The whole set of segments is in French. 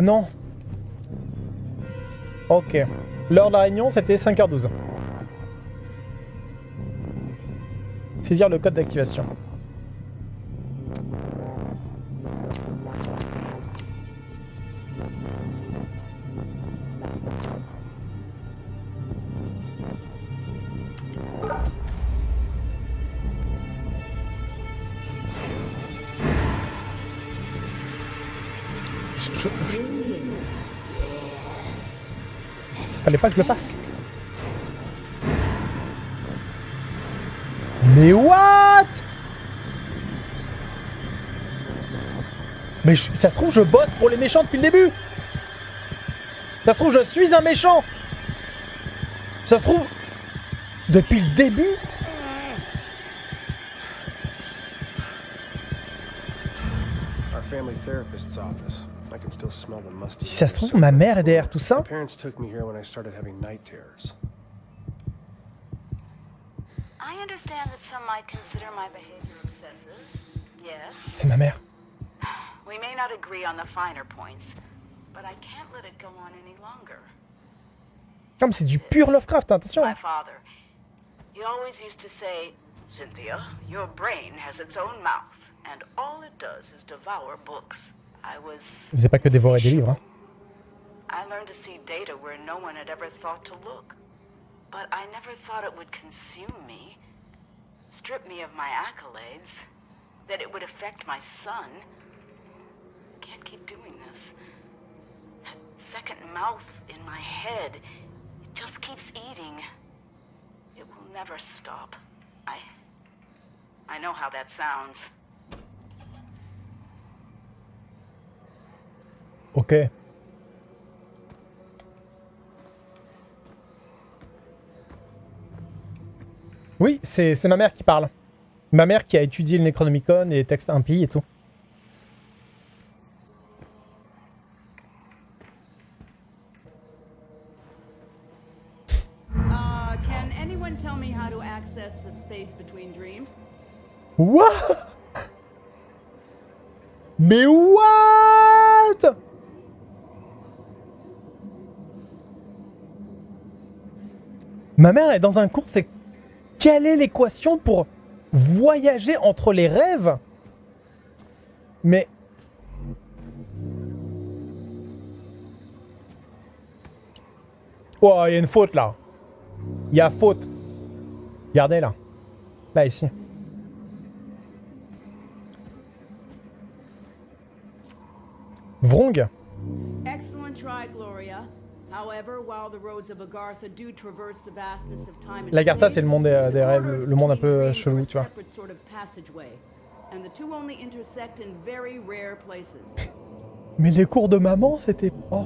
Non. Ok. L'heure de la réunion, c'était 5h12. Saisir le code d'activation. Que je le fasse. Mais what? Mais ça se trouve, je bosse pour les méchants depuis le début Ça se trouve, je suis un méchant Ça se trouve, depuis le début Our family therapist's office. I can still smell the musty. Si ça se trouve, ma mère est derrière tout ça My parents took me here when I started having night terrors. I understand that some might consider my behavior obsessive. Yes. C'est ma mère. We may not agree on the finer points, but I can't let it go on any longer. Comme c'est du pur Lovecraft, attention My father, he always used to say, Cynthia, your brain has its own mouth, and all it does is devour books. I was. Vous n'avez pas que dévorer des livres, hein. I learned to see data where no one had ever thought to look. But I never thought it would consume me, strip me of my accolades, that it would affect my son. I Can't keep doing this. That second mouth in my head, it just keeps eating. It will never stop. I. I know how that sounds. Ok. Oui, c'est ma mère qui parle. Ma mère qui a étudié le Necronomicon et les textes impies et tout. Uh, can anyone tell me how to access the space between dreams? What Mais what Ma mère est dans un cours, c'est quelle est l'équation pour voyager entre les rêves? Mais Oh, il y a une faute là. Il y a faute. Regardez là. Là ici. Vrong Excellent try, Gloria. However, while the roads of Agartha do traverse the vastness of time and L'Agartha, space, c'est le monde des, rêves, le, monde un peu dreams chelou, tu vois. Mais les cours de maman, c'était... Oh.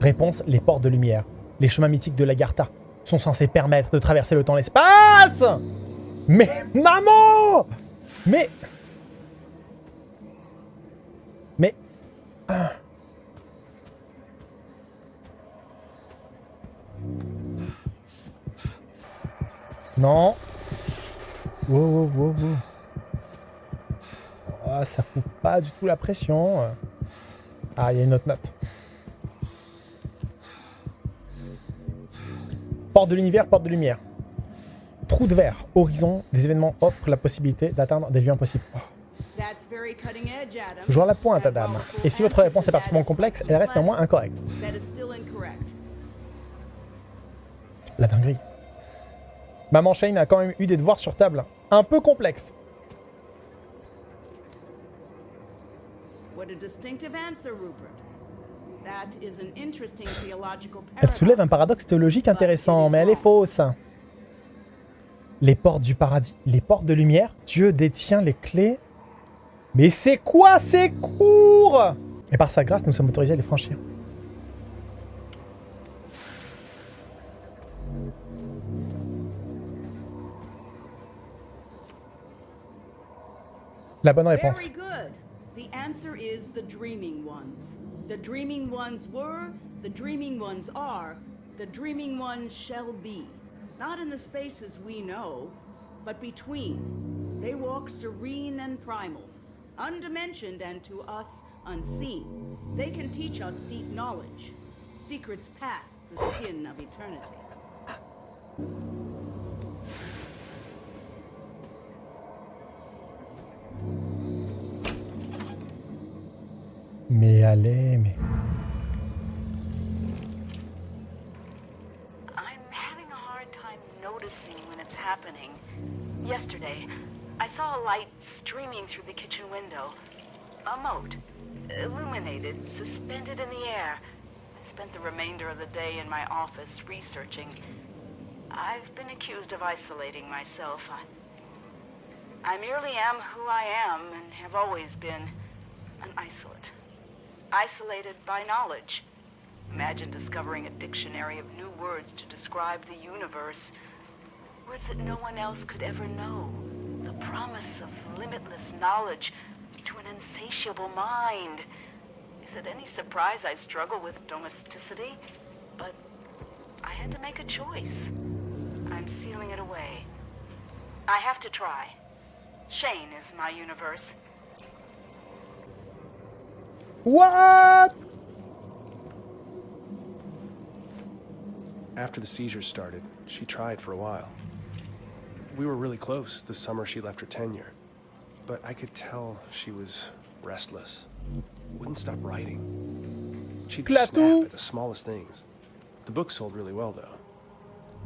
Réponse, les portes de lumière. Les chemins mythiques de l'Agartha sont censés permettre de traverser le temps et l'espace Mais maman Mais... Mais... Ah. Non. Wow, wow, wow, wow. Ah, ça fout pas du tout la pression. Ah, il y a une autre note. Porte de l'univers, porte de lumière. Trou de verre, horizon, des événements offrent la possibilité d'atteindre des lieux impossibles. Oh. Toujours la pointe, And Adam. Et si votre answer réponse est particulièrement complexe, elle reste néanmoins incorrecte. That is still incorrect. La dinguerie. Maman Shane a quand même eu des devoirs sur table un peu complexes. What a distinctive answer, Rupert. That is an interesting theological Elle soulève un paradoxe paradox. théologique intéressant, mais elle est fausse. Les portes du paradis, les portes de lumière, Dieu détient les clés. Mais c'est quoi ces cours? Et par sa grâce, nous sommes autorisés à les franchir. La bonne réponse. Very good. The answer is the dreaming ones. The dreaming ones were, the dreaming ones are, the dreaming ones shall be. Not in the spaces we know, but between. They walk serene and primal, undimensioned and to us unseen. They can teach us deep knowledge, secrets past the skin of eternity. Mais. I'm having a hard time noticing when it's happening. Yesterday, I saw a light streaming through the kitchen window. A moat, illuminated, suspended in the air. I spent the remainder of the day in my office researching. I've been accused of isolating myself. I, I merely am who I am and have always been an isolate. Isolated by knowledge. Imagine discovering a dictionary of new words to describe the universe. Words that no one else could ever know. The promise of limitless knowledge to an insatiable mind. Is it any surprise I struggle with domesticity? But I had to make a choice. I'm sealing it away. I have to try. Shane is my universe. What After the seizures started, she tried for a while. We were really close the summer she left her tenure. But I could tell she was restless. Wouldn't stop writing. She'd Plateau. snap at the smallest things. The book sold really well, though.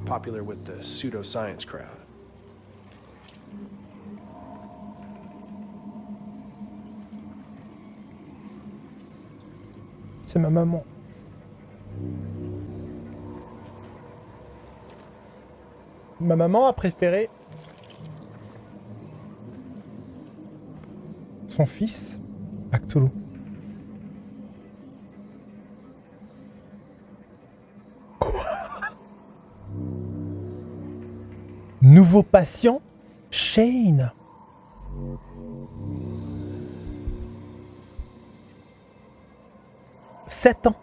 Popular with the pseudoscience crowd. C'est ma maman. Ma maman a préféré son fils à Cthulhu. Quoi? Nouveau patient? Shane. Sept ans.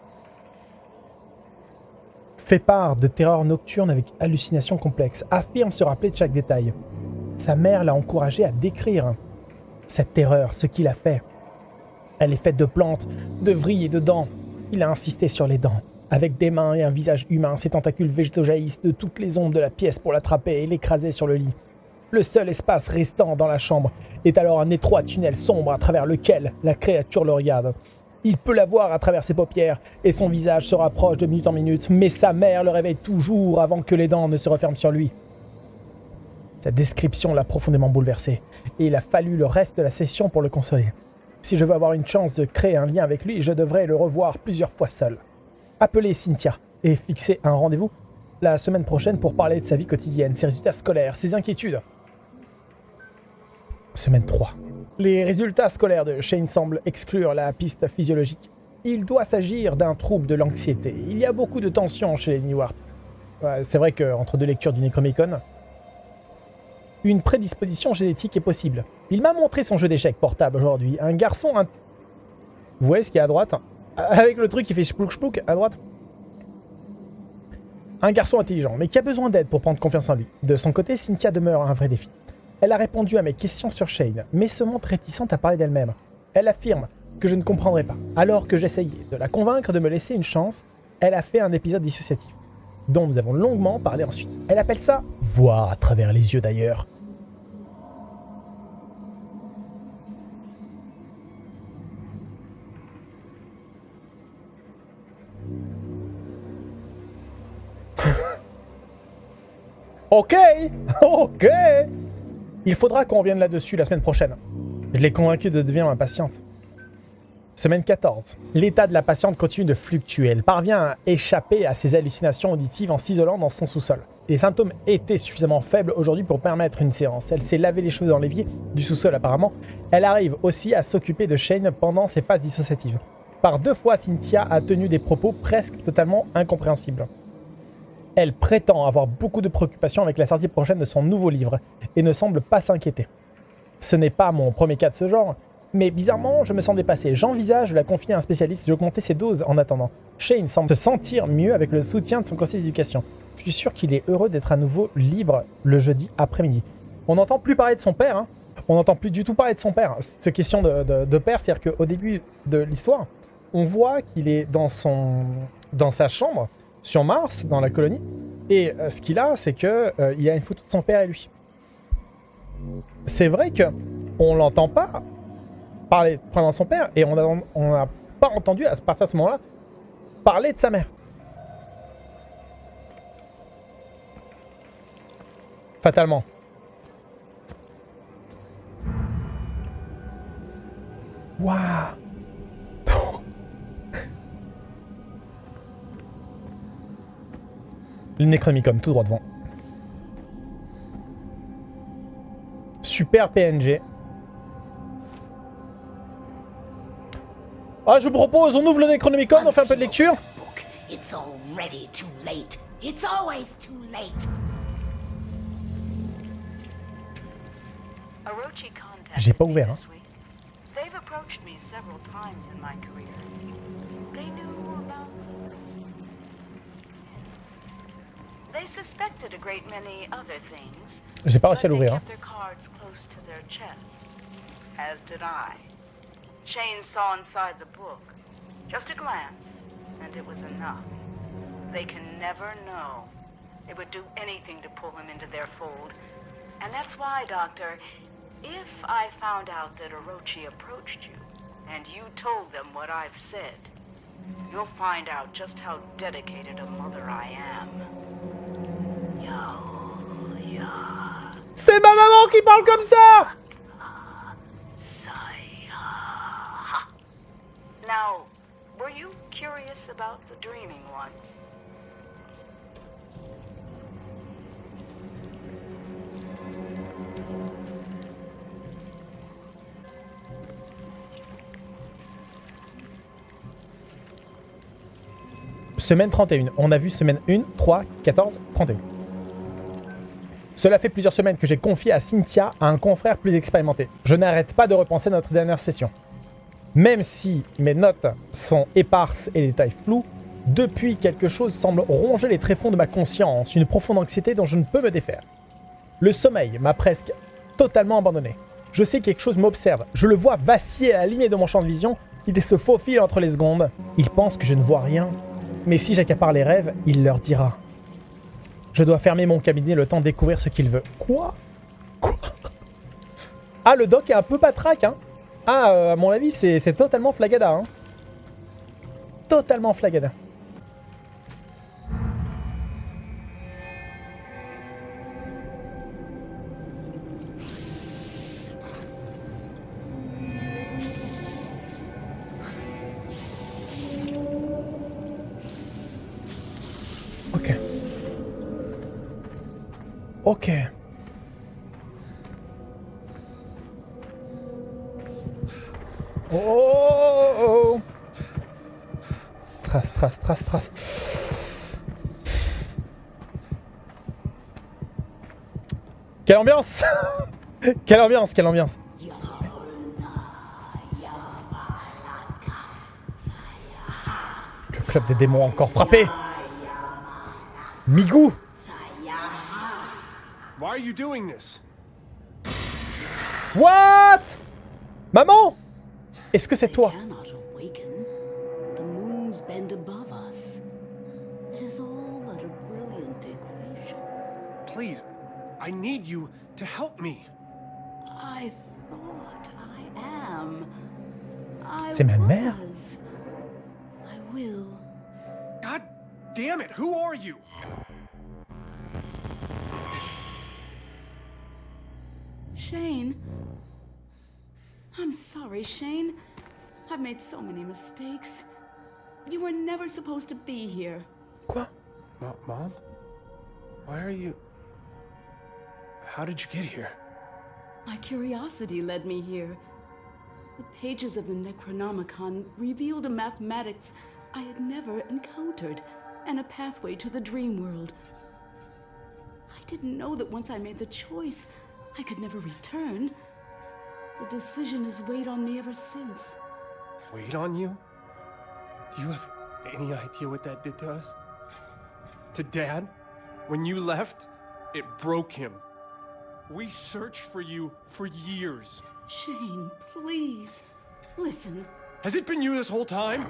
Fait part de terreurs nocturnes avec hallucinations complexes. Affirme se rappeler de chaque détail. Sa mère l'a encouragé à décrire cette terreur, ce qu'il a fait. Elle est faite de plantes, de vrilles et de dents. Il a insisté sur les dents. Avec des mains et un visage humain, ses tentacules végétaux jaillissent de toutes les ombres de la pièce pour l'attraper et l'écraser sur le lit. Le seul espace restant dans la chambre est alors un étroit tunnel sombre à travers lequel la créature le regarde. Il peut la voir à travers ses paupières et son visage se rapproche de minute en minute, mais sa mère le réveille toujours avant que les dents ne se referment sur lui. Cette description l'a profondément bouleversé et il a fallu le reste de la session pour le consoler. Si je veux avoir une chance de créer un lien avec lui, je devrais le revoir plusieurs fois seul. Appelez Cynthia et fixer un rendez-vous la semaine prochaine pour parler de sa vie quotidienne, ses résultats scolaires, ses inquiétudes. Semaine 3. Les résultats scolaires de Shane semblent exclure la piste physiologique. Il doit s'agir d'un trouble de l'anxiété. Il y a beaucoup de tensions chez les C'est vrai qu'entre deux lectures du Necromicon, une prédisposition génétique est possible. Il m'a montré son jeu d'échecs portable aujourd'hui. Un garçon... Vous voyez ce qu'il y a à droite? Avec le truc qui fait splouk splouk à droite? Un garçon intelligent, mais qui a besoin d'aide pour prendre confiance en lui. De son côté, Cynthia demeure un vrai défi. Elle a répondu à mes questions sur Shane, mais se montre réticente à parler d'elle-même. Elle affirme que je ne comprendrai pas. Alors que j'essayais de la convaincre de me laisser une chance, elle a fait un épisode dissociatif, dont nous avons longuement parlé ensuite. Elle appelle ça voir à travers les yeux d'ailleurs. Ok, ok. Il faudra qu'on revienne là-dessus la semaine prochaine. Je l'ai convaincu de devenir ma patiente. Semaine 14. L'état de la patiente continue de fluctuer. Elle parvient à échapper à ses hallucinations auditives en s'isolant dans son sous-sol. Les symptômes étaient suffisamment faibles aujourd'hui pour permettre une séance. Elle s'est lavé les cheveux dans l'évier du sous-sol apparemment. Elle arrive aussi à s'occuper de Shane pendant ses phases dissociatives. Par deux fois, Cynthia a tenu des propos presque totalement incompréhensibles. Elle prétend avoir beaucoup de préoccupations avec la sortie prochaine de son nouveau livre et ne semble pas s'inquiéter. Ce n'est pas mon premier cas de ce genre, mais bizarrement, je me sens dépassé. J'envisage de la confier à un spécialiste et d'augmenter ses doses en attendant. Shane semble se sentir mieux avec le soutien de son conseil d'éducation. Je suis sûr qu'il est heureux d'être à nouveau libre le jeudi après-midi. On n'entend plus parler de son père, hein. on n'entend plus du tout parler de son père. Cette question de, de- père, c'est-à-dire qu'au début de l'histoire, on voit qu'il est dans, son, dans sa chambre, sur Mars, dans la colonie, et euh, ce qu'il a, c'est que euh, il a une photo de son père et lui. C'est vrai que on l'entend pas parler de son père, et on n'a on n'a pas entendu à partir de ce moment-là parler de sa mère. Fatalement. Waouh Le Necronomicon, tout droit devant. Super PNG. Ah, je vous propose, on ouvre le Necronomicon, on fait un peu de lecture. Book. It's already too late. It's always too late. Orochi contacted J'ai pas ouvert, week. They've approached me several times in my career. They knew They suspected a great many other things. J'ai pas réussi à l'ouvrir. hein. their cards close to their chest. As did I. Shane saw inside the book. Just a glance, and it was enough. They can never know. They would do anything to pull him into their fold. And that's why, Doctor, if I found out that Orochi approached you, and you told them what I've said, you'll find out just how dedicated a mother I am. C'est ma maman qui parle comme ça. Now, were you curious about the dreaming ones? Semaine 31. On a vu semaine 1, 3, 14, 31. Cela fait plusieurs semaines que j'ai confié à Cynthia un confrère plus expérimenté. Je n'arrête pas de repenser notre dernière session. Même si mes notes sont éparses et les détails flous, depuis quelque chose semble ronger les tréfonds de ma conscience, une profonde anxiété dont je ne peux me défaire. Le sommeil m'a presque totalement abandonné. Je sais que quelque chose m'observe. Je le vois vaciller à la limite de mon champ de vision. Il se faufile entre les secondes. Il pense que je ne vois rien. Mais si j'accapare les rêves, il leur dira. Je dois fermer mon cabinet le temps de découvrir ce qu'il veut. Quoi? Quoi? Ah, le doc est un peu patraque, hein Ah, euh, à mon avis, c'est totalement flagada, hein Totalement flagada. Ok. Oh, oh, oh, oh. Trace, trace, trace, trace. Quelle ambiance Quelle ambiance, quelle ambiance Le club des démons a encore frappé Migou Why are you doing this? What Maman Est-ce que c'est toi cannot awaken. The moons bend above us. It is all but a brilliant equation. Please, I need you to help me. I thought I am. I C'est ma mère. was. I will. God damn it, who are you? Shane. I'm sorry, Shane. I've made so many mistakes. You were never supposed to be here. What? Mo- Mom? Why are you. How did you get here? My curiosity led me here. The pages of the Necronomicon revealed a mathematics I had never encountered and a pathway to the dream world. I didn't know that once I made the choice, I could never return. The decision has weighed on me ever since. Wait on you? Do you have any idea what that did to us? To Dad? When you left, it broke him. We searched for you for years. Shane, please. Listen. Has it been you this whole time?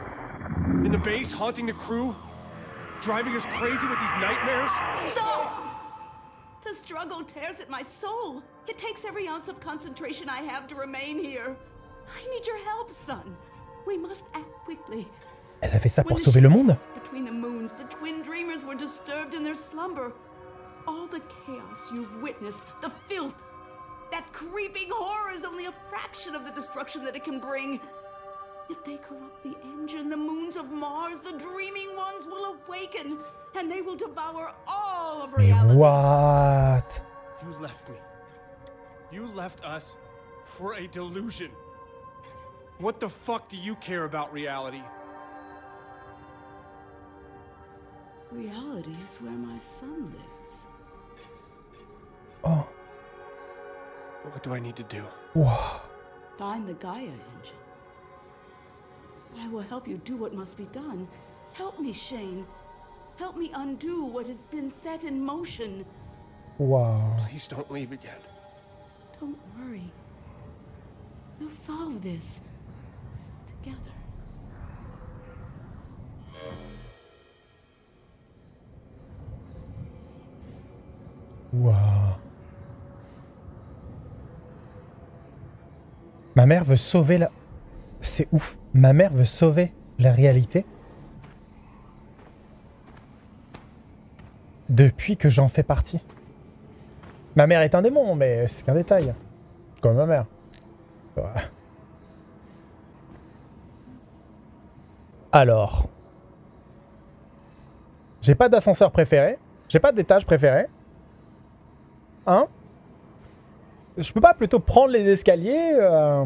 In the base, haunting the crew? Driving us crazy with these nightmares? Stop! The struggle tears at my soul. It takes every ounce of concentration I have to remain here. I need your help, son. We must act quickly. Elle a fait ça pour the sauver le monde Between the moons, the twin dreamers were disturbed in their slumber. All the chaos you've witnessed, the filth, that creeping horror is only a fraction of the destruction that it can bring. If they corrupt the engine, the moons of Mars, the dreaming ones will awaken, and they will devour all of reality. what You left me. You left us for a delusion. What the fuck do you care about reality? Reality is where my son lives. Oh, What do I need to do? wow. Find the Gaia engine. I will help you do what must be done. Help me, Shane. Help me undo what has been set in motion. Wow. Please don't leave again. Don't worry. We'll solve this together. Wow. Ma mère veut sauver la... C'est ouf. Ma mère veut sauver la réalité. Depuis que j'en fais partie. Ma mère est un démon, mais c'est qu'un détail. Comme ma mère. Alors. J'ai pas d'ascenseur préféré. J'ai pas d'étage préféré. Hein? Je peux pas plutôt prendre les escaliers euh,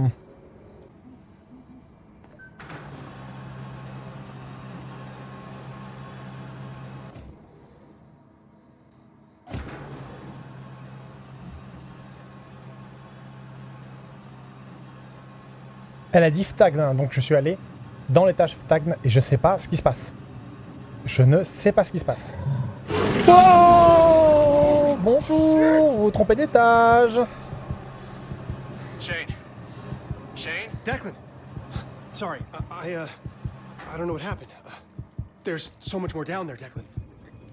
Elle a dit Ftagn, donc je suis allé dans l'étage Ftagn et je sais pas ce qui se passe. Je ne sais pas ce qui se passe. Oh Bonjour Vous vous trompez d'étage Shane. Shane? Declan. Sorry, I, I, uh, I don't know what happened. Uh, there's so much more down there, Declan.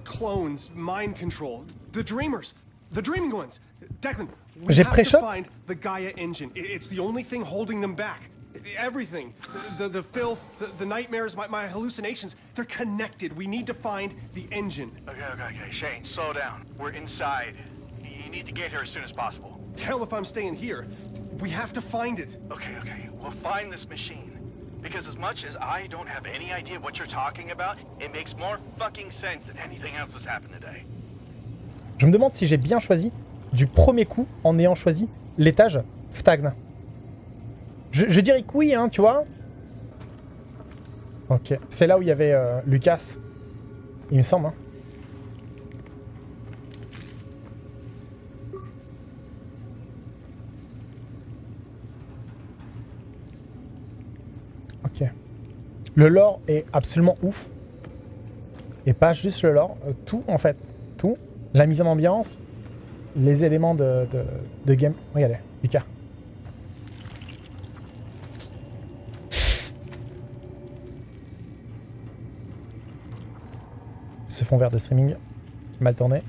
Clones, mind control, the dreamers, the dreaming ones. Declan, we J'ai have to pré-shot? find the Gaia engine. It's the only thing holding them back. Everything, the, the, the filth, the, the nightmares, my, my hallucinations, they're connected. We need to find the engine. Okay, okay, okay. Shane, slow down. We're inside. You need to get here as soon as possible. Hell if I'm staying here. We have to find it. Okay, okay. We'll find this machine. Because as much as I don't have any idea what you're talking about, it makes more fucking sense than anything else that's happened today. Je me demande si j'ai bien choisi du premier coup en ayant choisi l'étage Ftagn. Je, dirais que oui, hein, tu vois. Ok, c'est là où il y avait euh, Lucas, il me semble. hein. Ok. Le lore est absolument ouf. Et pas juste le lore, euh, tout en fait. Tout. La mise en ambiance, les éléments de, de, de game. Regardez, Lucas. Ce fond vert de streaming, mal tourné.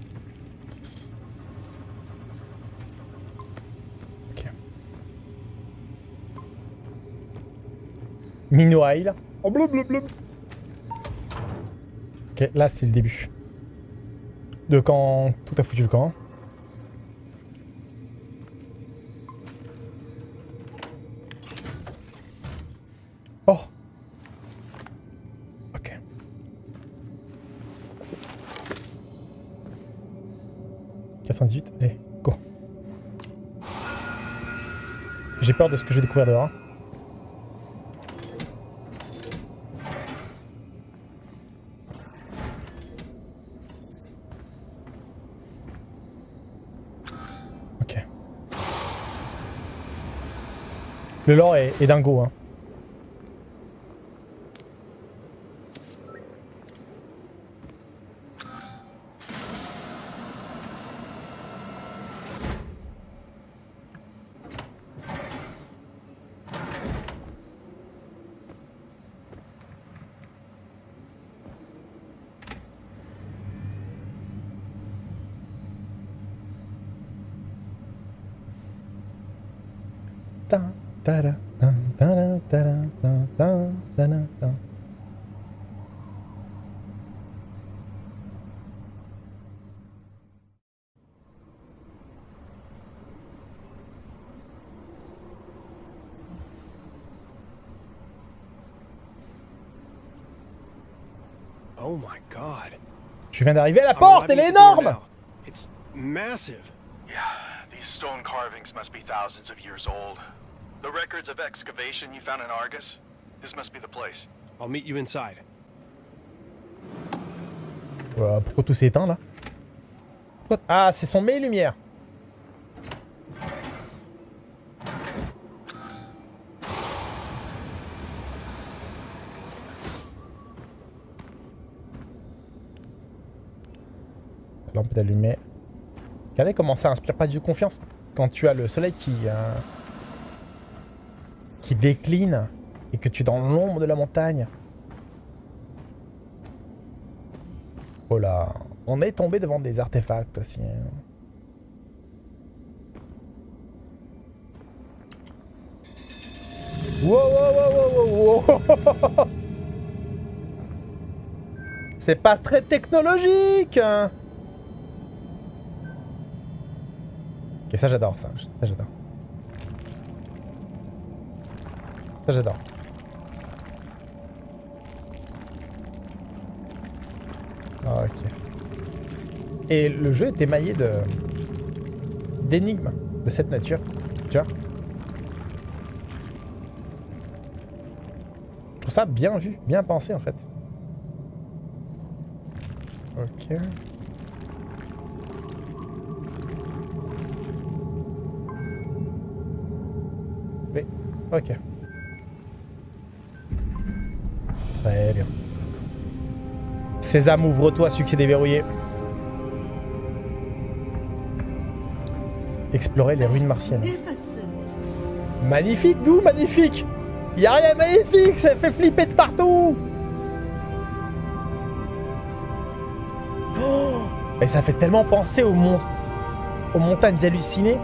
Ok. Mino Isle. Oh bleu. Ok, là c'est le début. De quand tout a foutu le camp. 98, allez, go. J'ai peur de ce que je découvrir dehors. hein. Ok. Le lore est, est dingo. Hein. Je viens d'arriver à la porte, elle est énorme. It's massive. Yeah, these stone carvings must be thousands of years old. The records of excavation you found in Argus? This must be the place. I'll meet you inside. Euh, pourquoi tout s'est éteint là? Pourquoi- Ah, c'est son mes lumière. La lampe est allumée. Regardez comment ça inspire pas du tout confiance quand tu as le soleil qui euh, qui décline et que tu es dans l'ombre de la montagne. Oh là, on est tombé devant des artefacts aussi. Wow, wow, wow, wow. C'est pas très technologique hein. Ok, ça j'adore ça, ça j'adore. Ça j'adore. Ah, ok. Et le jeu est émaillé de d'énigmes de cette nature, tu vois. Je trouve ça bien vu, bien pensé en fait. Ok. Oui, ok. Très bien. Sésame, ouvre-toi, succès déverrouillé. Explorer les ruines martiennes. Magnifique, d'où magnifique Y a rien de magnifique, ça fait flipper de partout Oh Et ça fait tellement penser aux, mon... aux montagnes hallucinées.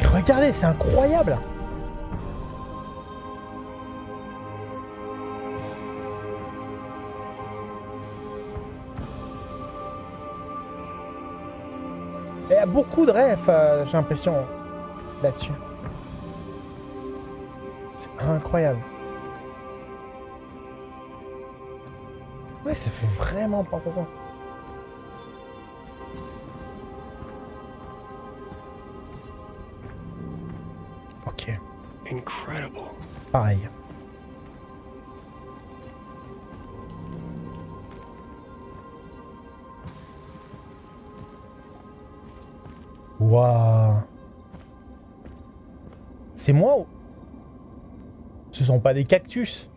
Et regardez, c'est incroyable beaucoup de rêves, euh, j'ai l'impression, là-dessus. C'est incroyable. Ouais, ça fait vraiment penser à ça. C'est moi ou... Ce sont pas des cactus.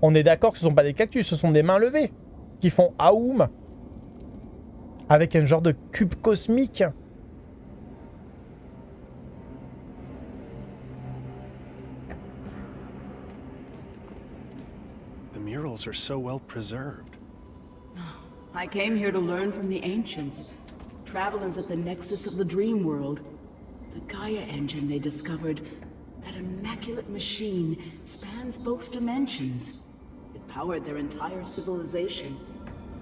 On est d'accord que ce sont pas des cactus, ce sont des mains levées qui font Aoum avec un genre de cube cosmique. The murals are so well preserved. I came here to learn from the ancients, travelers at the nexus of the dream world. The Gaia engine they discovered, that immaculate machine, spans both dimensions. It powered their entire civilization,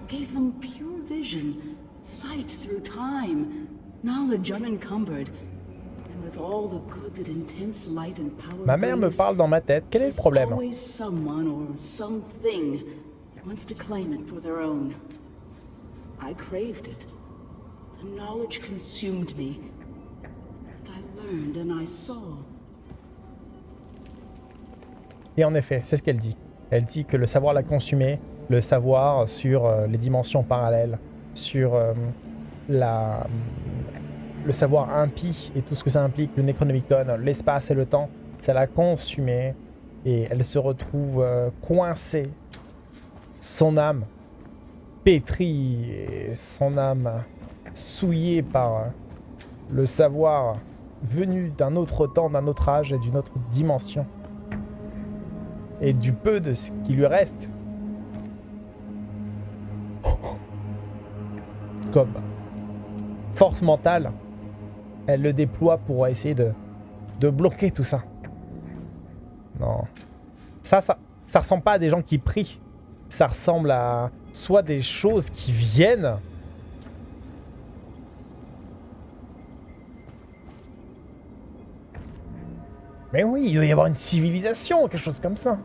gave them pure vision, sight through time, knowledge unencumbered, and with all the good that intense light and power Ma mère me parle dans ma tête. Quel est le problème always someone or something that wants to claim it for their own. I craved it. The knowledge consumed me. Et en effet, c'est ce qu'elle dit. Elle dit que le savoir l'a consumé, le savoir sur euh, les dimensions parallèles, sur euh, la, le savoir impie et tout ce que ça implique, le Necronomicon, l'espace et le temps, ça l'a consumé et elle se retrouve euh, coincée, son âme pétrie et son âme souillée par le savoir venu d'un autre temps, d'un autre âge et d'une autre dimension et du peu de ce qui lui reste. Comme force mentale elle le déploie pour essayer de, de bloquer tout ça. Non. Ça, ça, ça ressemble pas à des gens qui prient. Ça ressemble à soit des choses qui viennent. Mais oui, il doit y avoir une civilisation, quelque chose comme ça.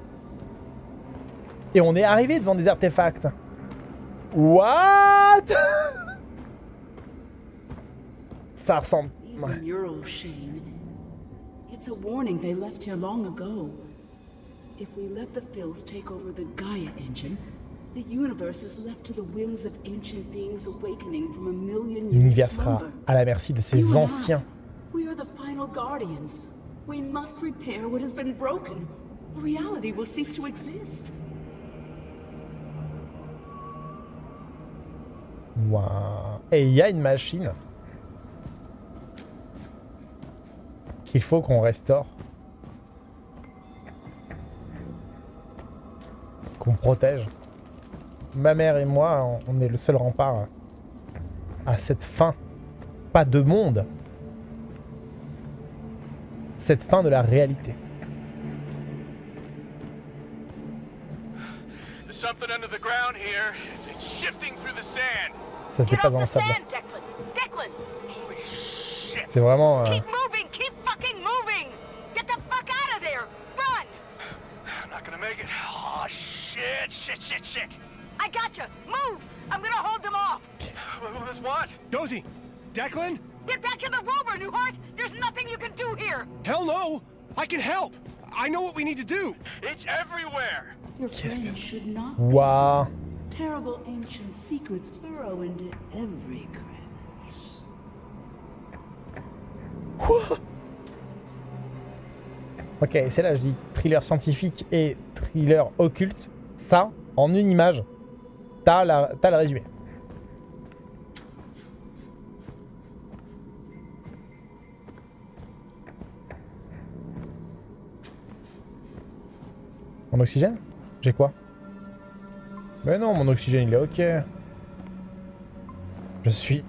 Et on est arrivé devant des artefacts. What? Ça ressemble... It's a warning they left here long ago. If we let the filth take over the Gaia engine, the universe is left to the whims of ancient beings awakening from a million years L'univers sera slumber. à la merci de I, anciens. We are the final guardians. We must repair what has been broken. Reality will cease to exist. Waouh. Et il y a une machine qu'il faut qu'on restaure. Qu'on protège. Ma mère et moi, on est le seul rempart à cette fin. Pas de monde. Cette fin de la réalité. There's something under the ground here. It's, it's shifting through the sand. Ça se off dans le sable. sand, Declan! Declan! Holy shit. C'est vraiment... euh, Keep moving! Keep fucking moving! Get the fuck out of there! Run! I'm not gonna make it. Oh, shit, shit, shit, shit. I gotcha! Move! I'm gonna hold them off! With what? Dozy! Declan? Get back to the rover, Newhart! There's nothing you can do here! Hell no! I can help! I know what we need to do! It's everywhere. Your friends should not. Waouh. Terrible ancient secrets burrow into every crevice. Ok, c'est là je dis thriller scientifique et thriller occulte. Ça, en une image, t'as la- t'as le résumé. Mon oxygène? J'ai quoi? Mais non, mon oxygène il est ok. Je suis...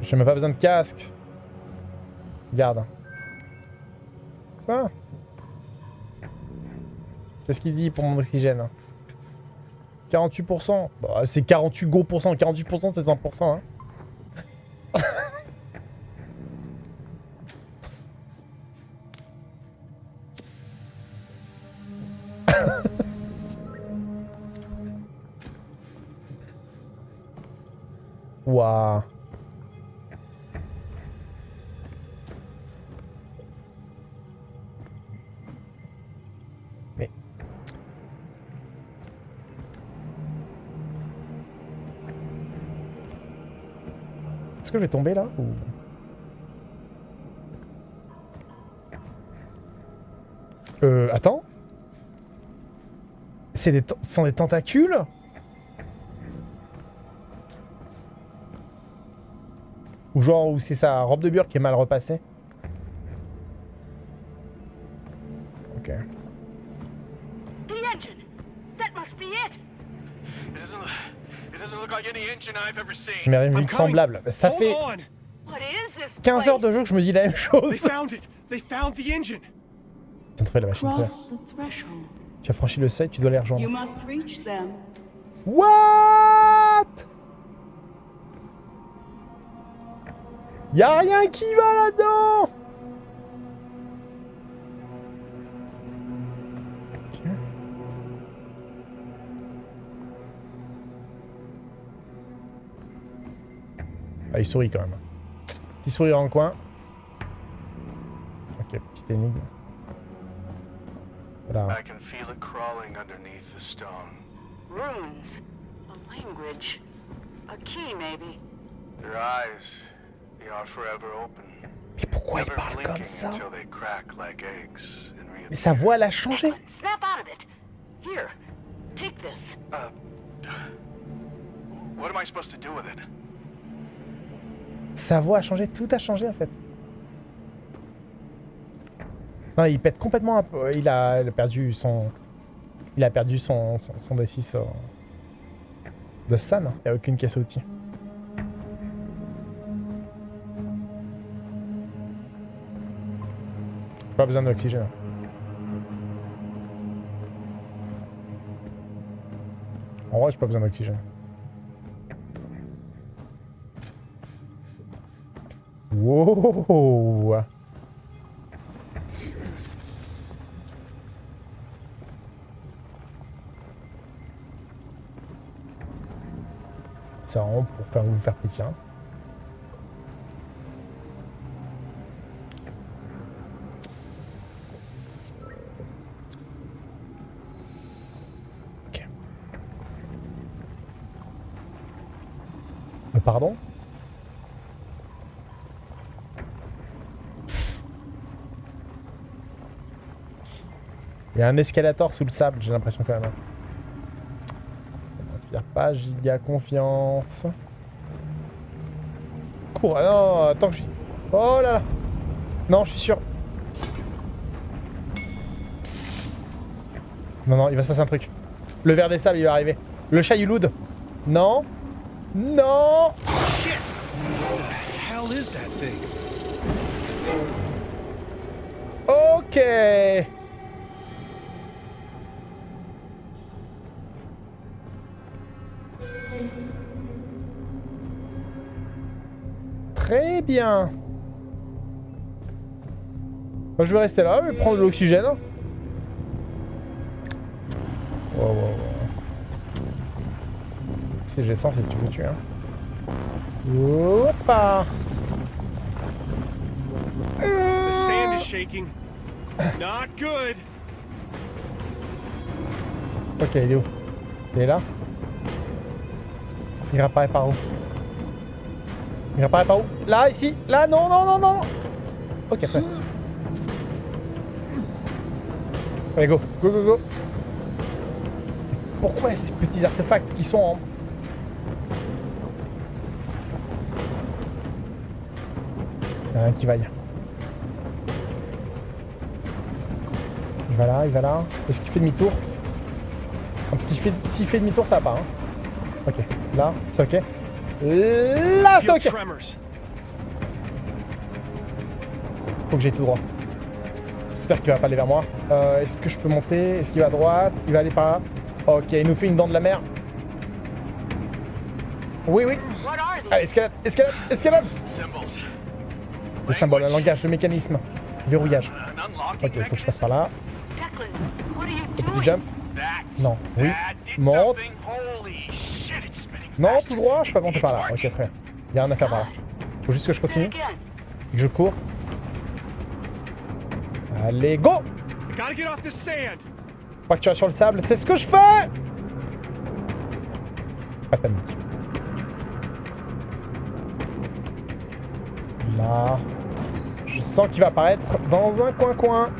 J'ai même pas besoin de casque. Regarde. Quoi? Qu'est-ce qu'il dit pour mon oxygène? 48% bah, C'est 48 gros pourcents. 48% c'est 100%. Hein. Tomber là ou... Euh, attends. C'est des, des tentacules? Ou genre où c'est sa robe de bure qui est mal repassée? Je m'avais une semblable. Ça fait on! What is this 15 heures de jeu que je me dis la même chose. trouver la machine. Tu as franchi le seuil, tu dois les rejoindre. What? Y'a rien qui va là-dedans il sourit quand même. Petit sourire en coin. Ok, petite énigme. Voilà. I can feel it crawling underneath the stone. Runes. A language. A key, maybe. Their eyes, they are forever open. Mais pourquoi il parle comme ça? until they crack like eggs and Mais sa voix, elle a changé. Snap out of it. Here, take this. Uh, what am I supposed to do with it? Sa voix a changé, tout a changé en fait. Non, il pète complètement. Un... Il a, perdu son. Il a perdu son, son, D6 euh, de San. Hein. Il n'y a aucune caisse outil. Pas besoin d'oxygène. En vrai, j'ai pas besoin d'oxygène. Wow C'est vraiment pour faire vous faire pitié. hein. Un escalator sous le sable, j'ai l'impression quand même. hein. Ça m'inspire pas giga confiance. Cours, ah non, attends que je suis... Oh là là Non, je suis sûr. Non, non, il va se passer un truc. Le verre des sables, il va arriver. Le chat Yuloud. Non. Non thing? Ok bien. Moi, je vais rester là, je vais prendre de l'oxygène. Wow, wow, wow. Si j'ai 100, c'est tu veux tuer. Hein. Hoppa The sand is shaking. Not good. Ok, il est où? Il est là? Il réapparaît par où? Il réapparaît par où Là, ici Là, non, non, non, non Ok, après. Allez, go, go, go, go Pourquoi ces petits artefacts qui sont en... Il y a rien qui vaille. Il va là, il va là. Est-ce qu'il fait demi-tour? Parce qu'il fait... S'il fait demi-tour, ça va pas. Hein. Ok. Là, c'est ok. Là, c'est Feel ok. tremors. Faut que j'aille tout droit. J'espère qu'il va pas aller vers moi. Euh, Est-ce que je peux monter? Est-ce qu'il va à droite? Il va aller par là? Ok, il nous fait une dent de la mer. Oui, oui. Allez, escalade, escalade, escalade Symbols. Le symbole, un langage, le mécanisme. Verrouillage. Unlocking Ok, il faut que je passe par là. Le petit jump. Non, oui. Monte. something. Holy shit, it's spinning Non, tout droit, je peux pas monter par là. Ok, très bien. Il y a rien à faire par là. Faut juste que je continue et que je cours. Allez, go. Pas que tu vas sur le sable, c'est ce que je fais Pas de panique. Là. Je sens qu'il va apparaître dans un coin-coin.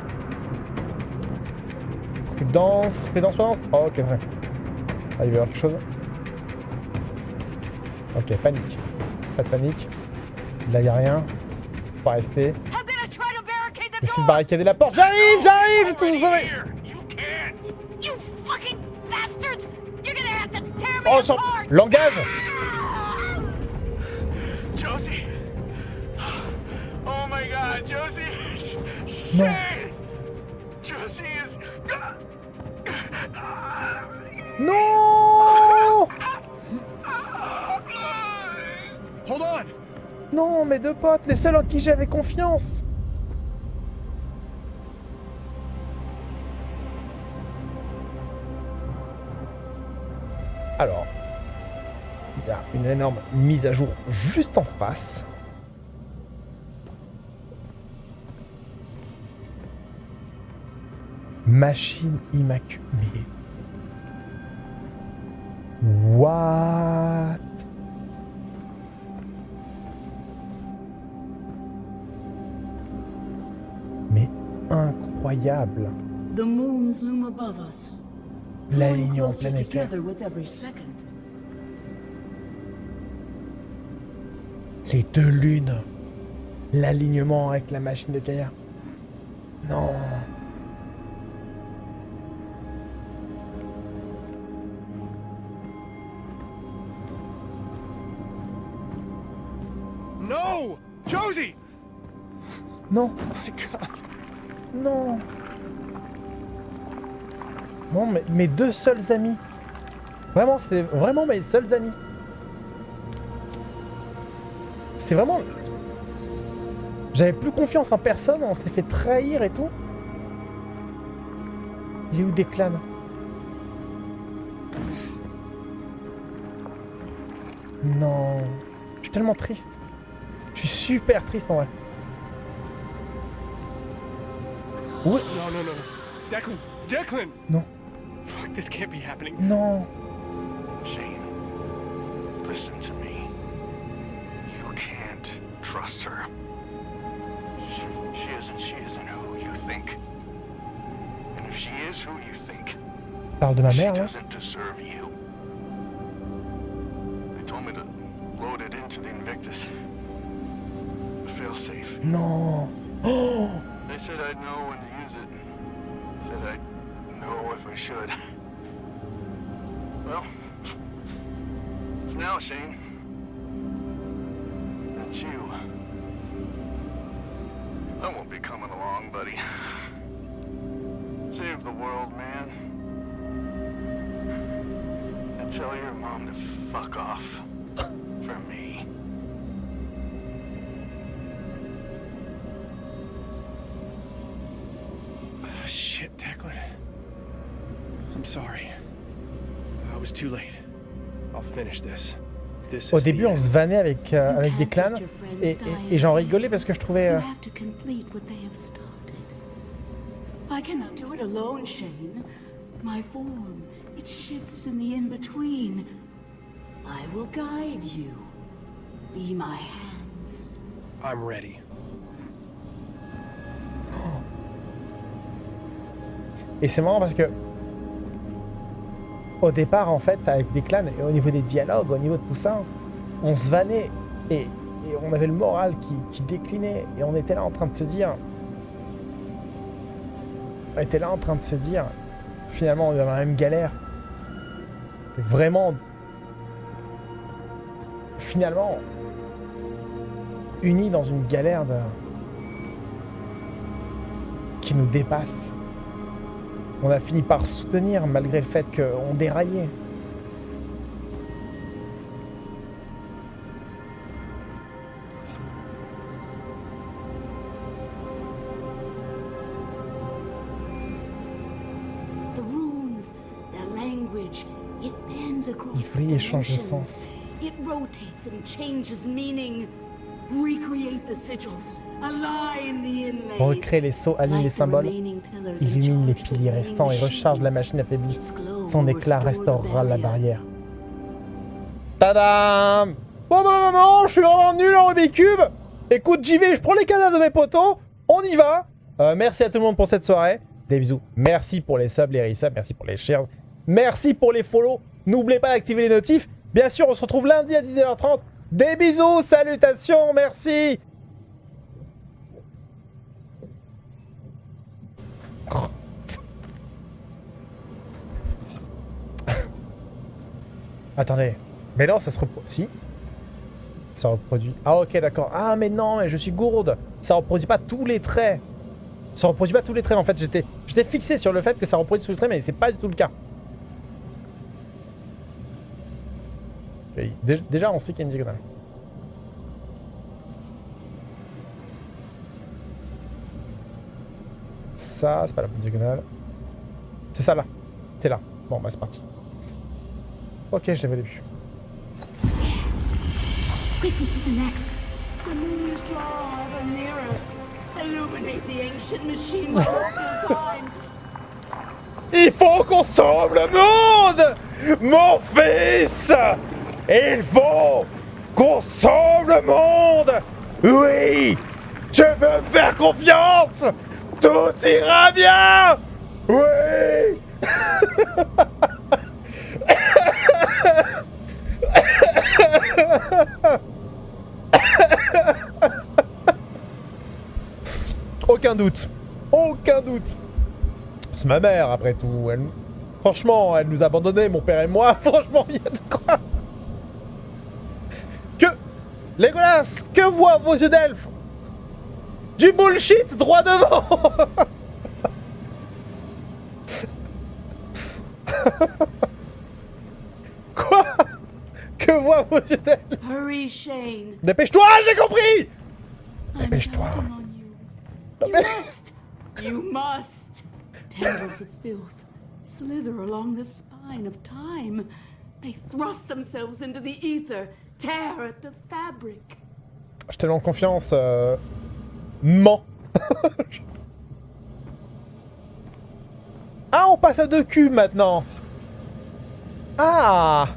Prudence, prudence, prudence. Oh, ok, vrai. Ah, il va y avoir quelque chose. Ok, panique. Pas de panique. Là, il a rien. Faut pas rester. J'essaie de barricader la porte. J'arrive, j'arrive, j'ai tout already sauvé. Oh, apart. langage Ah! Josie. Oh my god, Josie. Shit. Josie is. Non Non, mes deux potes, les seuls en qui j'avais confiance. Alors, il y a une énorme mise à jour juste en face. Machine immaculée. What? Incroyable The moons loom above us, planétaire. together with every second. Les deux lunes. L'alignement avec la machine de Gaïa. Non. No! Josie! Non. My God. Non. Non, mes deux seuls amis. Vraiment, c'était vraiment mes seuls amis. C'était vraiment... J'avais plus confiance en personne, on s'est fait trahir et tout. J'ai eu des clans. Non. Je suis tellement triste. Je suis super triste en vrai. Oui. No, no, no. Declan! Declan! No. Fuck, this can't be happening. No. Shane, listen to me. You can't trust her. She, she isn't. She isn't who you think. And if she is who you think, Parle de ma she mère là. doesn't deserve you. They told me to load it into the Invictus. The failsafe. No. Oh. They said I'd know when to use it. Said I'd know if I should. Well, it's now, Shane. It's you. I won't be coming along, buddy. Save the world, man. And tell your mom to fuck off. Sorry. I was too late. I'll finish this. This Au début, on se vannait avec, euh, avec des clans et, et- die et j'en rigolais parce que je trouvais. You euh, have to complete what they have started. I cannot do it alone, Shane. My form, it shifts in the in-between. I will guide you. Be my hands. I'm ready. Et c'est marrant parce que au départ, en fait, avec des clans, et au niveau des dialogues, au niveau de tout ça, on se vannait et, on avait le moral qui, déclinait et on était là en train de se dire, on était là en train de se dire, finalement, on est dans la même galère. Vraiment, finalement, unis dans une galère qui nous dépasse. On a fini par soutenir malgré le fait qu'on déraillait. The runes, their language, it bends across Il the brille et change de sens. It rotates and changes meaning. Recreate the sigils. Recrée les sceaux, aligne les symboles, illumine les piliers restants et recharge la machine affaiblie. Son éclat restaurera la barrière. Tadam Bon bah maman, je suis vraiment nul en Rubik's Cube Écoute, j'y je prends les cadavres de mes potos, on y va Euh, Merci à tout le monde pour cette soirée. Des bisous. Merci pour les subs, les resubs, merci pour les shares. Merci pour les follow. N'oubliez pas d'activer les notifs. Bien sûr, on se retrouve lundi à 19h30. Des bisous, salutations, merci Attendez. Mais non, ça se reproduit. Si Ça reproduit. Ah ok, d'accord. Ah mais non, mais je suis gourde. Ça reproduit pas tous les traits. Ça reproduit pas tous les traits. En fait, j'étais fixé sur le fait que ça reproduit tous les traits, mais c'est pas du tout le cas. Déjà, on sait qu'il y a une diagonale. Ça, c'est pas la bonne diagonale. C'est ça là. C'est là. Bon, bah c'est parti. Ok, je l'avais au début. Quickly to the next. The moons draw ever nearer. Illuminate the ancient machine while there's still time. Il faut qu'on sauve le monde Mon fils Il faut qu'on sauve le monde Oui Je veux me faire confiance Tout ira bien Oui Aucun doute. Aucun doute. C'est ma mère, après tout. Elle... Franchement, elle nous a abandonnés, mon père et moi. Franchement, il y a de quoi. Que... Legolas, que voient vos yeux d'elfe? Du bullshit droit devant Que voient vos yeux Hurry, Shane. Dépêche-toi, j'ai compris Dépêche-toi. you. Must. You must. Tendrils of filth slither along the spine of time. They thrust themselves into the ether, tear at the fabric. Je te en confiance. Euh... Ment. ah, on passe à deux cubes maintenant. Ah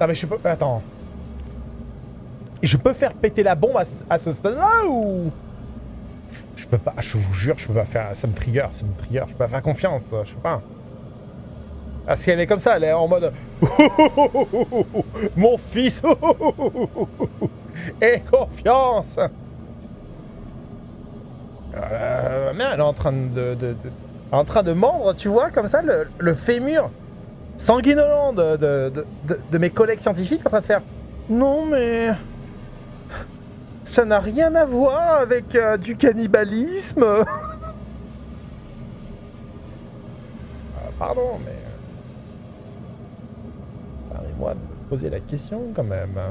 Ah mais je peux... Attends. Je peux faire péter la bombe à, ce- stade-là ou... Je peux pas, je vous jure, je peux pas faire... Ça me trigger, ça me trigger. Je peux pas faire confiance, je sais pas. Parce qu'elle est comme ça, elle est en mode... Mon fils Et confiance euh, mais elle est en train de, en train de mordre, tu vois, comme ça, le fémur sanguinolent de, de, mes collègues scientifiques en train de faire Non, mais. Ça n'a rien à voir avec euh, du cannibalisme. Euh, pardon, mais. euh, Permets-moi de me poser la question quand même. hein.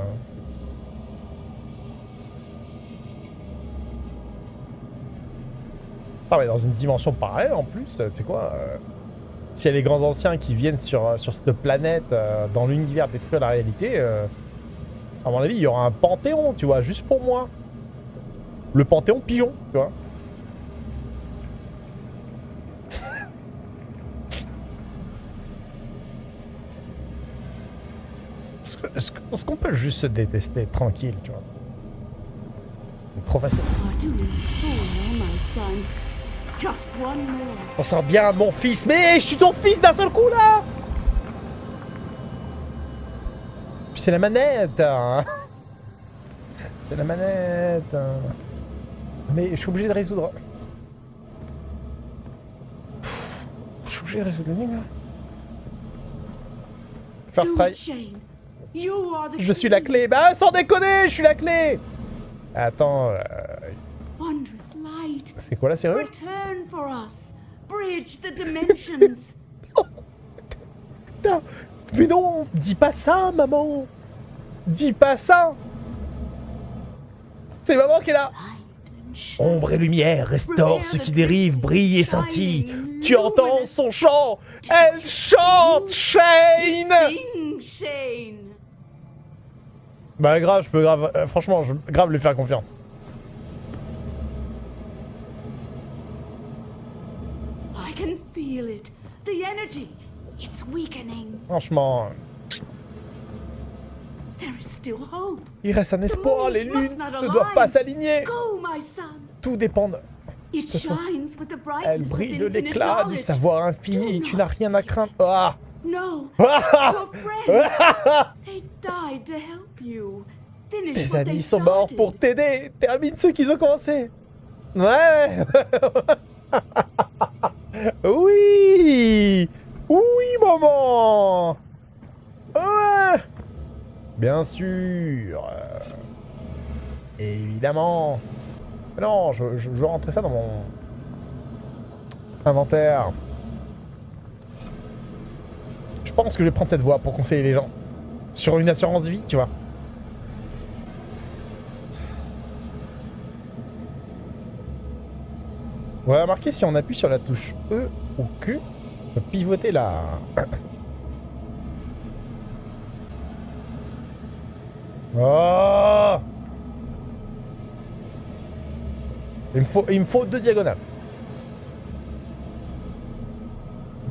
Ah mais dans une dimension parallèle en plus, tu sais quoi euh, S'il y a les grands anciens qui viennent sur, euh, sur cette planète, euh, dans l'univers détruire la réalité, euh, à mon avis, il y aura un panthéon, tu vois, juste pour moi. Le panthéon pigeon, tu vois. Est-ce qu'on peut juste se détester tranquille, tu vois? Trop facile. On sort bien mon fils, mais je suis ton fils d'un seul coup là c'est la manette hein. C'est la manette hein. Mais je suis obligé de résoudre. Je suis obligé de résoudre l'énigme. First Do it, try. Je suis la clé. Bah sans déconner, je suis la clé Attends, euh. C'est quoi la serrure Return for us. Bridge the dimensions. Putain, Mais non, dis pas ça, maman Dis pas ça C'est maman qui est là. Ombre et lumière restaure ce qui dérive, brille et scintille. Tu entends son chant Elle chante, Shane. Bah grave, je peux grave... euh, franchement, je grave lui faire confiance. I can feel it. The energy. It's weakening. Franchement, There is still hope. il reste un espoir, les lunes ne doivent pas s'aligner. Go, my son. Tout dépend de... It façon, shines with the Elle brille de l'éclat du savoir infini, Do tu n'as rien à craindre. Ah No, your friends. They died to help you. Finish Tes what they amis sont morts pour t'aider. Termine ce qu'ils ont commencé. Ouais. oui. Oui, maman. Ouais. Bien sûr. Évidemment. Non, je, je, je rentrer ça dans mon inventaire. Je pense que je vais prendre cette voie pour conseiller les gens. Sur une assurance vie, tu vois. On va remarquer si on appuie sur la touche E ou Q, on peut pivoter la... Oh il me, faut, il me faut deux diagonales.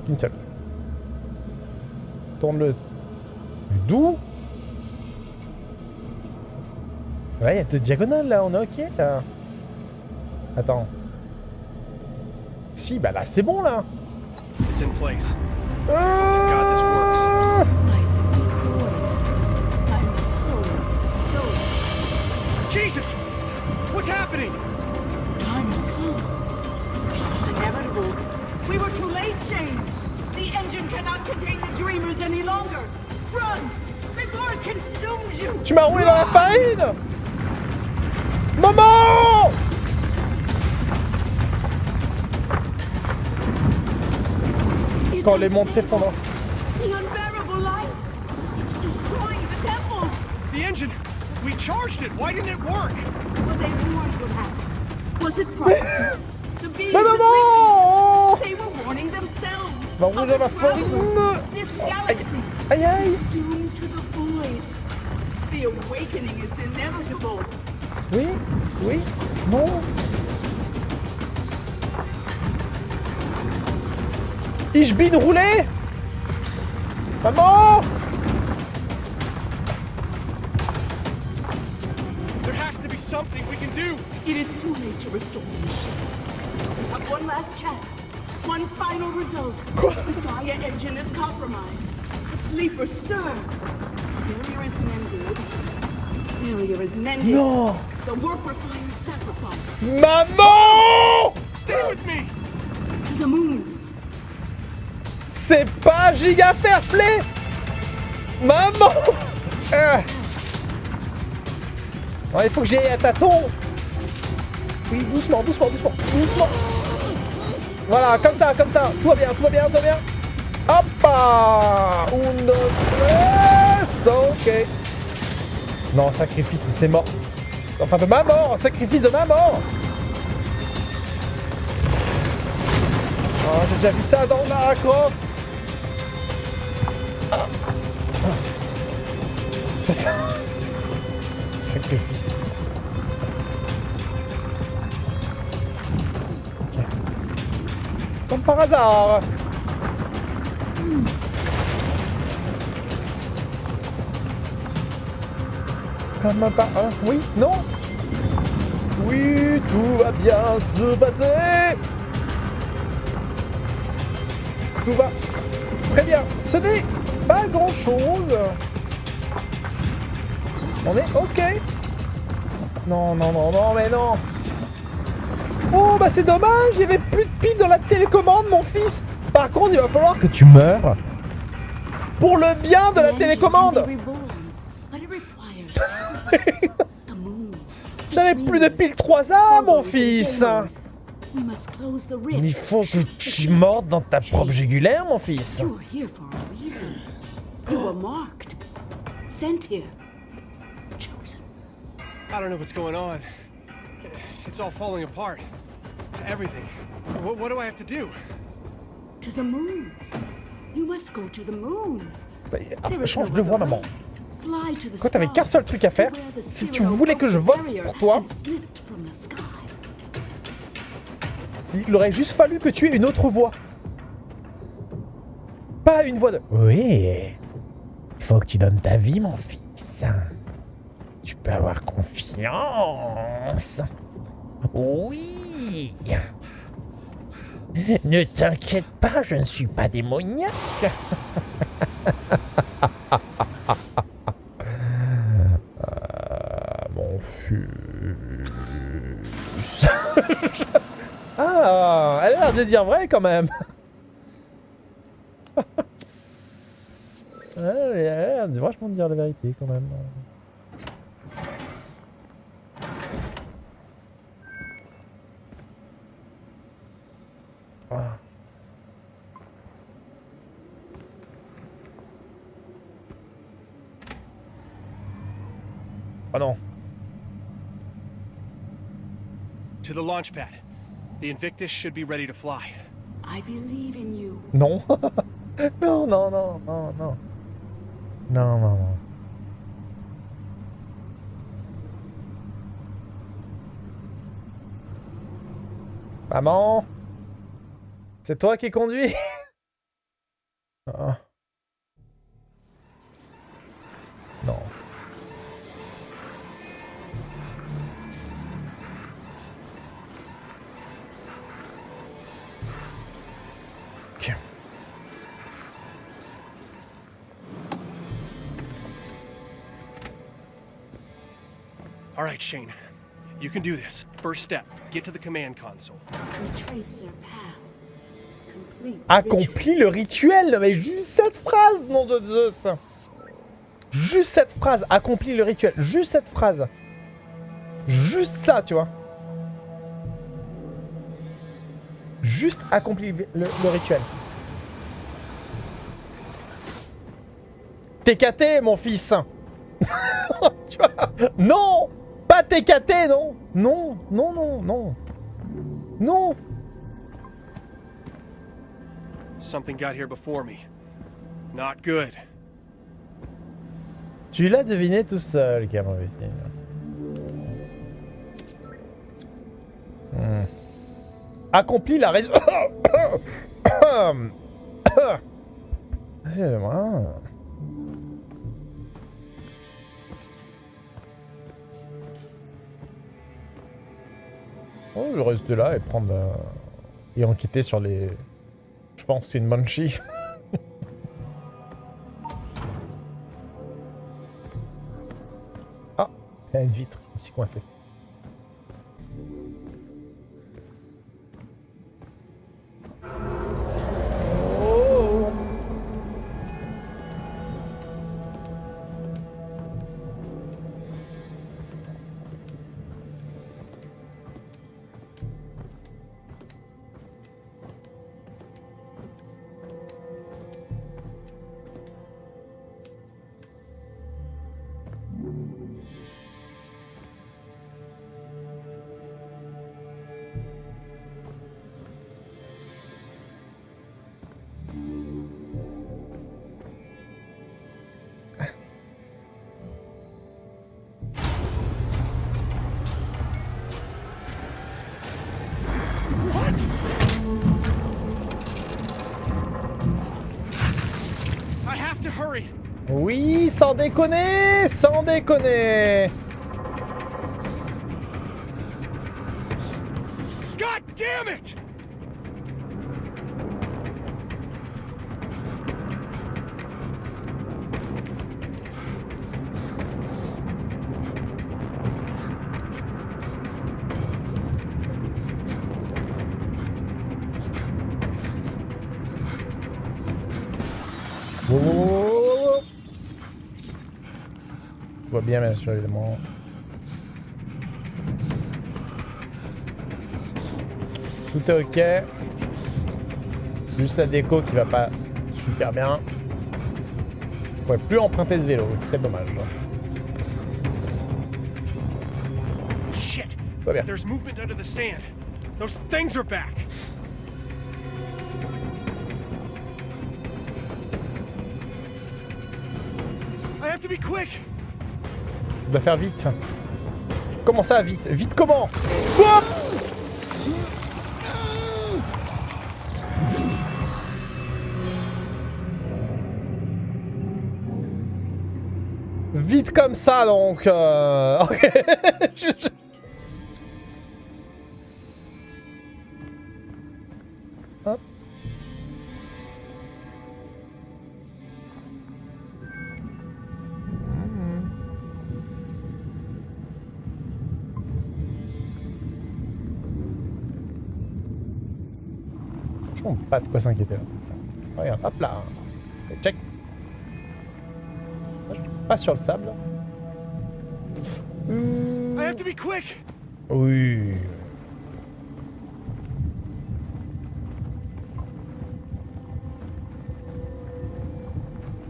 Une seule. Tourne-le d'où Ouais, il y a deux diagonales là, on est ok là. Attends. Bah là c'est bon là. It's in place. So Jesus! What's happening? Come. It was inevitable. We were too late, Shane. The engine cannot contain the dreamers any longer. Run! Before it consumes you! Tu m'as roulé dans la farine Maman Quand les mondes s'effondrent. The unbearable light. It's destroying the temple. The engine! We charged it! Why didn't it work? Were they warned what happened? Was it prophecy? the beings Mais that maman lived here, they were warning themselves. The ma farine. travelers. This galaxy Aïe aïe is doomed to the void. The awakening is inevitable. Oui Oui Non Ich bin roulé Maman There has to be something we can do! It is too late to restore the machine. We have one last chance. One final result. The Gaia engine is compromised. The sleeper stir. Barrier is mended. Barrier is mended. Non The work requires sacrifice. Maman Stay with me! To the moons. C'est pas giga fair play. Maman. Euh. Il faut que j'y aille à tâtons. Oui, doucement, doucement, doucement, doucement. Voilà, comme ça, comme ça. Tout va bien, tout va bien, tout va bien. Hop Un, deux, tres Ok. Non, sacrifice de ses morts. Enfin, de ma mort. Sacrifice de ma mort. Oh, j'ai déjà vu ça dans Lara Croft. C'est ça. Sacrifice. Comme par hasard. Comme par... hein, Oui Non. Oui, tout va bien se passer. Tout va très bien. Ce n'est pas grand chose. On est ok. Non, non, non, non, mais non. Oh, bah c'est dommage, il y avait plus de piles dans la télécommande, mon fils. Par contre, il va falloir que tu meurs. Pour le bien de la télécommande. J'avais plus de piles 3A, mon fils. Deimos. We must close the rift. Il faut que tu mordes dans ta propre jugulaire, mon fils. You are here for a reason. You were marked. Sent here. Chosen. I don't know what's going on. It's all falling apart. Everything. What, what do I have to do? To the moons. You must go to the moons. Ah, is change de voix, maman. way. Fly to the Quand t'avais qu'un seul truc à faire, si tu voulais que je vote pour toi, Il aurait juste fallu que tu aies une autre voix. Pas une voix de... Oui. Il faut que tu donnes ta vie, mon fils. Tu peux avoir confiance. Oui. Ne t'inquiète pas, je ne suis pas démoniaque. Ah, elle a l'air de dire vrai quand même. Ouais, elle a l'air de vachement de dire la vérité quand même. Ah. Oh non. To the launch pad. The Invictus should be ready to fly. I believe in you. Non. non, non, non, non, non. Non, non, non. Maman C'est toi qui conduis? Ah. Non. All right, Shane. You can do this. First step, get to the command console. Retrace their path. Complete the ritual. Accomplis le rituel Non, Mais juste cette phrase, nom de Zeus Juste cette phrase, accomplis le rituel. Juste cette phrase. Juste ça, tu vois. Juste accomplir le, le rituel. TKT, mon fils Tu vois? Non TKT, non Non, non, non, non. Non Something got here before me. Not good. Tu l'as deviné tout seul, Cameron. Hmm. Accomplis la raison. Excusez-moi. Oh, je vais rester là et prendre. et enquêter sur les. Je pense que c'est une Banshee. ah, il y a une vitre. Je me suis coincé. Sans déconner, sans déconner. God damn it! Bien sûr, évidemment. Tout est ok. Juste la déco qui va pas super bien. Je pourrais plus emprunter ce vélo, très dommage. Shit! Va bien. There's movement under the sand. Those things are back. I have to be quick. Je dois faire vite. Comment ça, vite? Vite comment? Vite comme ça, donc. euh. pas de quoi s'inquiéter là. Regarde, hop là. Check. Pas sur le sable. I have to be quick. Oui.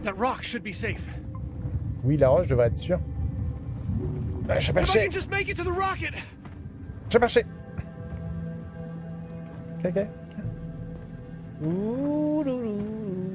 That rock should be safe. Oui, la roche devrait être sûre. Ah, J'ai If I perché. can just 우루루.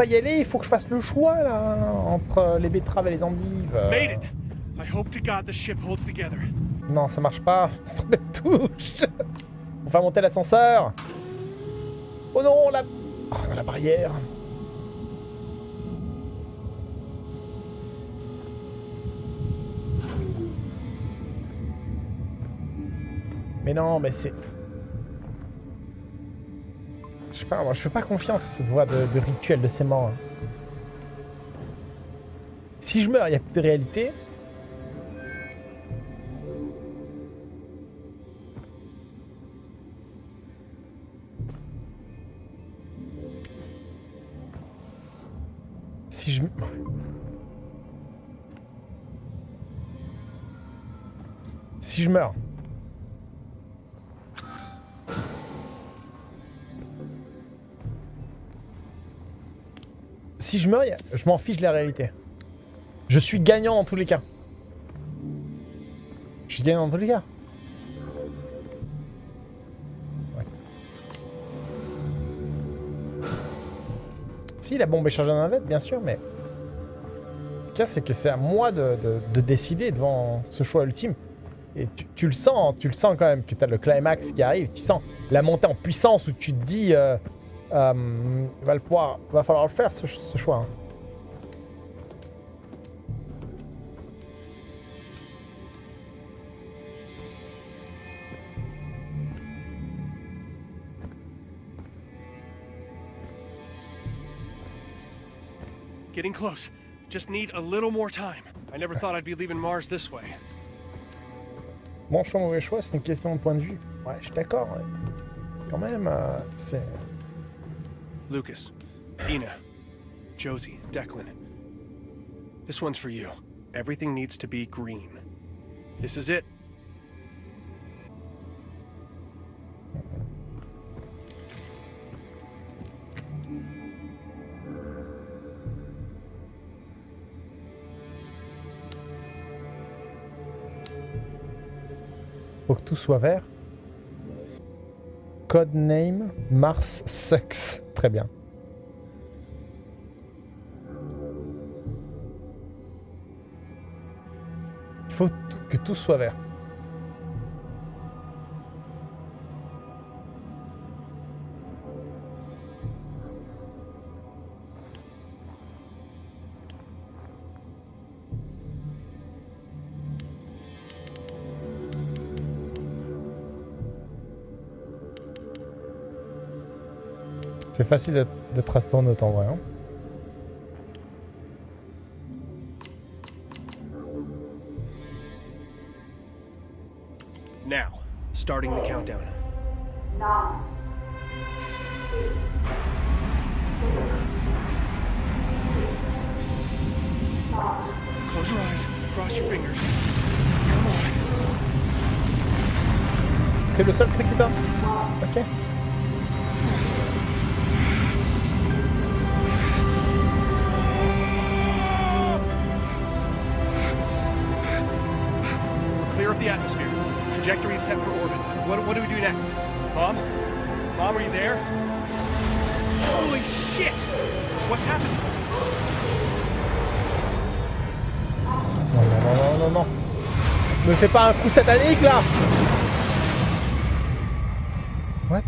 Pas y aller, il faut que je fasse le choix là entre les betteraves et les endives. Made it. I hope to God the ship holds together. Non, ça marche pas. C'est trop de touche. On va monter l'ascenseur. Oh non, la... Oh, la barrière. Mais non, mais c'est... Ah, moi, je fais pas confiance à cette voie de, de rituel de ces morts. hein. Si je meurs, il n'y a plus de réalité. Si je... Si je meurs... Si je meurs, je m'en fiche de la réalité. Je suis gagnant dans tous les cas. Je suis gagnant dans tous les cas. Si, la bombe est chargée dans la navette, bien sûr, mais... Ce qu'il c'est que c'est à moi de, de- de décider devant ce choix ultime. Et tu, tu le sens, tu le sens quand même, que tu as le climax qui arrive. Tu sens la montée en puissance où tu te dis... euh, euh, va, le pouvoir, va falloir le faire, ce, ce choix. hein. Getting close. Just need a little more time. I never thought I'd be leaving Mars this way. Bon choix, mauvais choix, c'est une question de point de vue. Ouais, je suis d'accord. ouais. Quand même, euh, c'est... Lucas, Ina, Josie, Declan. This one's for you. Everything needs to be green. This is it. Faut que tout soit vert. Codename Mars Sucks. Très bien. Il faut que tout soit vert. C'est facile d'être- astronaute en vrai. hein. Now, starting the countdown. Close your eyes, cross your fingers. Come on. C'est le seul truc qui Ok. The atmosphere. Trajectory is set for orbit. What, what do we do next? Mom? Mom, are you there? Holy shit! What's happening? Non, non, non, non, non, non. Me fais pas un coup satanique là What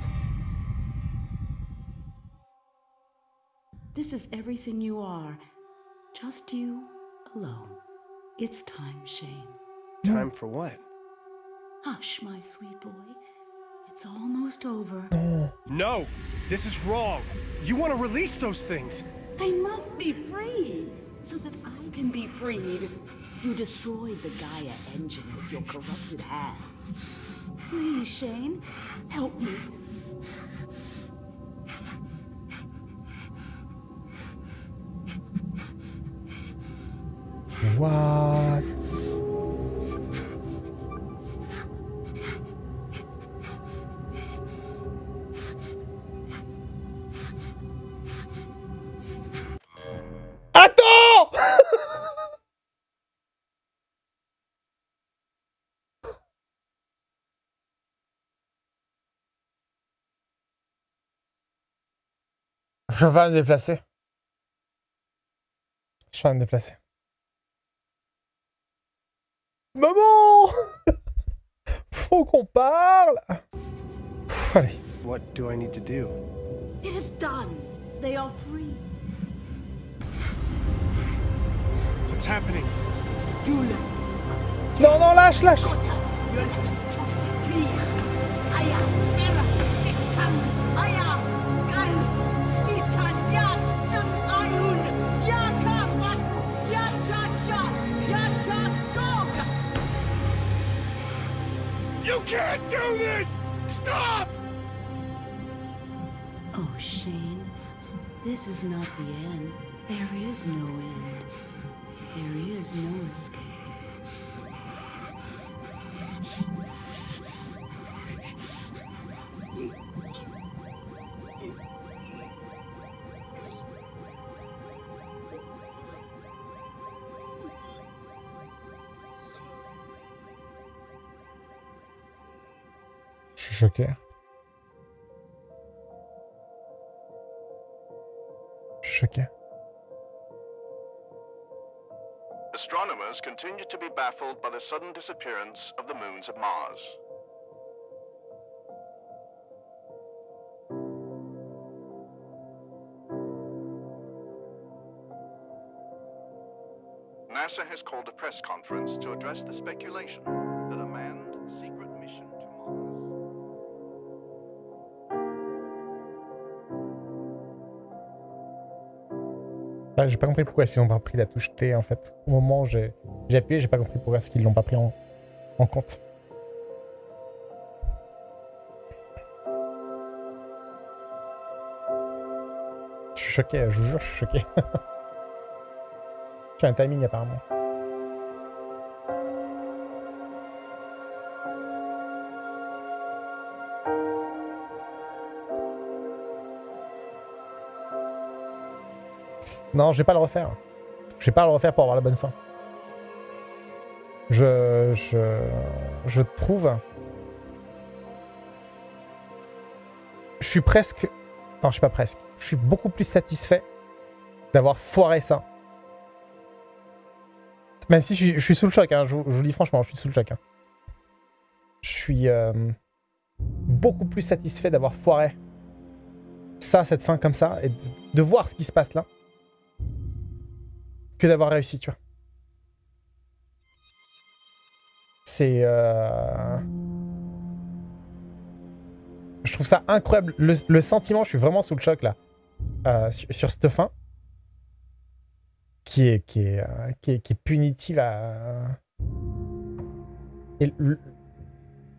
This is everything you are. Just you alone. It's time, Shane. Time for what? Hush, my sweet boy. It's almost over. No! This is wrong! You want to release those things! They must be free, so that I can be freed. You destroyed the Gaia engine with your corrupted hands. Please, Shane, help me. What Je vais me déplacer. Je vais me déplacer. Maman Faut qu'on parle Pff, Allez. What do I need to do? It is done. They are free. What's happening? Jule, Non, non, lâche, lâche can't do this! Stop! Oh, Shane, this is not the end. There is no end. There is no escape. Suis choqué. Astronomers continue to be baffled by the sudden disappearance of the moons of Mars. NASA has called a press conference to address the speculation J'ai pas compris pourquoi ils n'ont pas pris la touche T en fait. Au moment où j'ai j'ai appuyé, j'ai pas compris pourquoi est-ce qu'ils l'ont pas pris en, en compte. Je suis choqué, je vous jure, je suis choqué. J'ai un timing apparemment. Non, je vais pas le refaire. Je vais pas le refaire pour avoir la bonne fin. Je, je, je trouve. Je suis presque. Non, je suis pas presque. Je suis beaucoup plus satisfait d'avoir foiré ça. Même si je suis, sous le choc, hein, je, vous, je vous le dis franchement, je suis sous le choc. hein. Je suis euh, beaucoup plus satisfait d'avoir foiré ça, cette fin comme ça, et de voir ce qui se passe là, que d'avoir réussi, tu vois. C'est... euh, Je trouve ça incroyable. Le, sentiment, je suis vraiment sous le choc là, euh, sur, sur cette fin, qui est, qui est, euh, qui est, punitive à...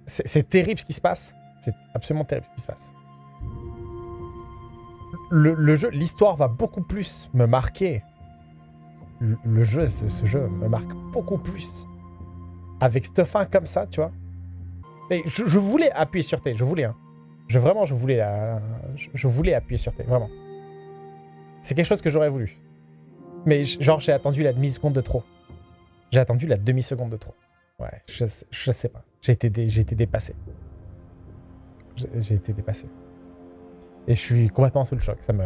C'est terrible ce qui se passe. C'est absolument terrible ce qui se passe. Le jeu, l'histoire va beaucoup plus me marquer. Le, jeu, ce, jeu me marque beaucoup plus. Avec cette fin comme ça, tu vois. Et je, voulais appuyer sur T, je voulais. hein. Je, vraiment, je voulais, euh, je, voulais appuyer sur T, vraiment. C'est quelque chose que j'aurais voulu. Mais genre, j'ai attendu la demi-seconde de trop. J'ai attendu la demi-seconde de trop. Ouais, je, je sais pas. J'ai été, été dépassé. J'ai été dépassé. Et je suis complètement sous le choc. Ça me.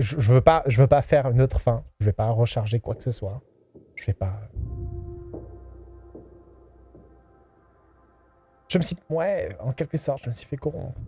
Je, je veux pas, je veux pas faire une autre fin. Je vais pas recharger quoi que ce soit. Je vais pas. Je me suis, ouais, en quelque sorte, je me suis fait corrompre.